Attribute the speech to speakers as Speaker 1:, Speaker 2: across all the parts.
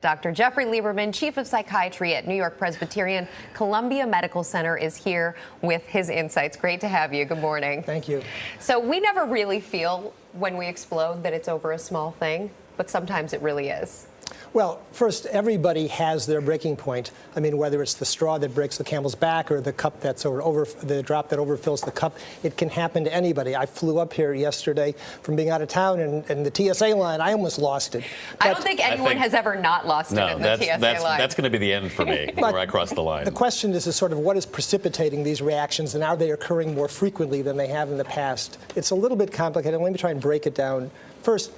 Speaker 1: Dr. Jeffrey Lieberman, Chief of Psychiatry at New York Presbyterian Columbia Medical Center, is here with his insights. Great to have you. Good morning.
Speaker 2: Thank you.
Speaker 1: So, we never really feel when we explode that it's over a small thing, but sometimes it really is.
Speaker 2: Well, first, everybody has their breaking point. I mean, whether it's the straw that breaks the camel's back or the cup that's over, over the drop that overfills the cup, it can happen to anybody. I flew up here yesterday from being out of town, and, and the TSA line, I almost lost it.
Speaker 1: But I don't think anyone think, has ever not lost
Speaker 3: no,
Speaker 1: it in
Speaker 3: the
Speaker 1: TSA
Speaker 3: that's,
Speaker 1: line.
Speaker 3: That's going to be the end for me where I cross the line.
Speaker 2: The question is, is sort of what is precipitating these reactions, and are they occurring more frequently than they have in the past? It's a little bit complicated. Let me try and break it down. First,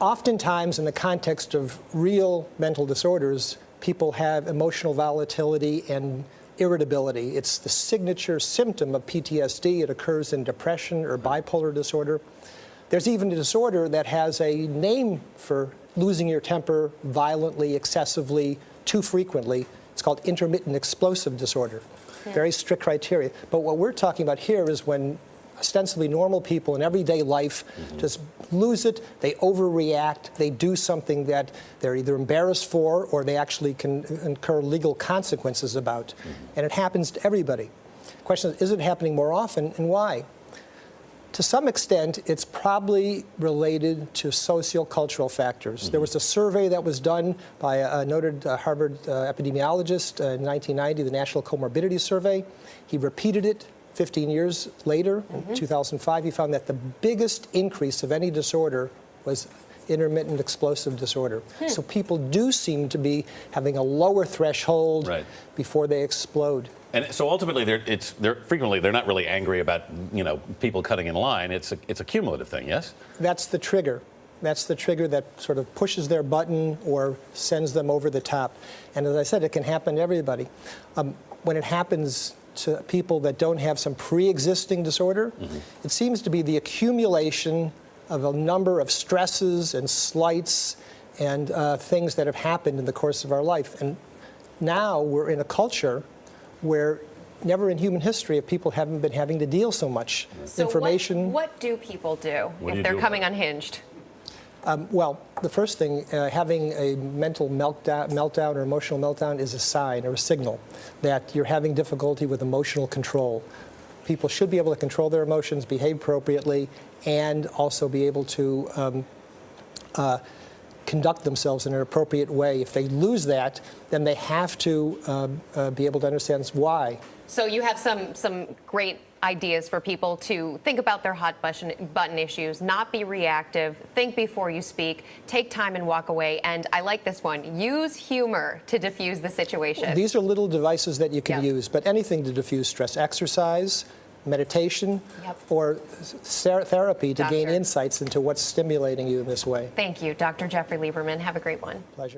Speaker 2: oftentimes in the context of real mental disorders, people have emotional volatility and irritability. It's the signature symptom of PTSD. It occurs in depression or bipolar disorder. There's even a disorder that has a name for losing your temper violently, excessively, too frequently. It's called intermittent explosive disorder. Yeah. Very strict criteria. But what we're talking about here is when ostensibly normal people in everyday life mm -hmm. just lose it, they overreact, they do something that they're either embarrassed for or they actually can incur legal consequences about. Mm -hmm. And it happens to everybody. The question is, is it happening more often and why? To some extent, it's probably related to sociocultural factors. Mm -hmm. There was a survey that was done by a, noted uh, Harvard uh, epidemiologist uh, in 1990, the National Comorbidity Survey. He repeated it 15 years later, mm -hmm. in 2005, he found that the biggest increase of any disorder was intermittent explosive disorder. Hmm. So people do seem to be having a lower threshold right. before they explode.
Speaker 3: And so ultimately, they're, it's, they're frequently they're not really angry about you know people cutting in line. It's a, it's a cumulative thing, yes.
Speaker 2: That's the trigger. That's the trigger that sort of pushes their button or sends them over the top. And as I said, it can happen to everybody. Um, when it happens to people that don't have some pre-existing disorder, mm -hmm. it seems to be the accumulation of a number of stresses and slights and uh, things that have happened in the course of our life. And now we're in a culture where never in human history have people haven't been having to deal so much
Speaker 1: so
Speaker 2: information.
Speaker 1: What, what do people do what if do they're coming unhinged?
Speaker 2: Um, well, the first thing, uh, having a mental meltdown, meltdown or emotional meltdown is a sign or a signal that you're having difficulty with emotional control. People should be able to control their emotions, behave appropriately, and also be able to um, uh, conduct themselves in an appropriate way. If they lose that, then they have to uh, uh be able to understand why.
Speaker 1: So you have some some great ideas for people to think about their hot button, button issues, not be reactive, think before you speak, take time and walk away. And I like this one, use humor to diffuse the situation.
Speaker 2: These are little devices that you can use, but anything to diffuse stress. Exercise, meditation, yep. or therapy to Doctor. gain insights into what's stimulating you in this way.
Speaker 1: Thank you, Dr. Jeffrey Lieberman. Have a great one.
Speaker 2: Pleasure.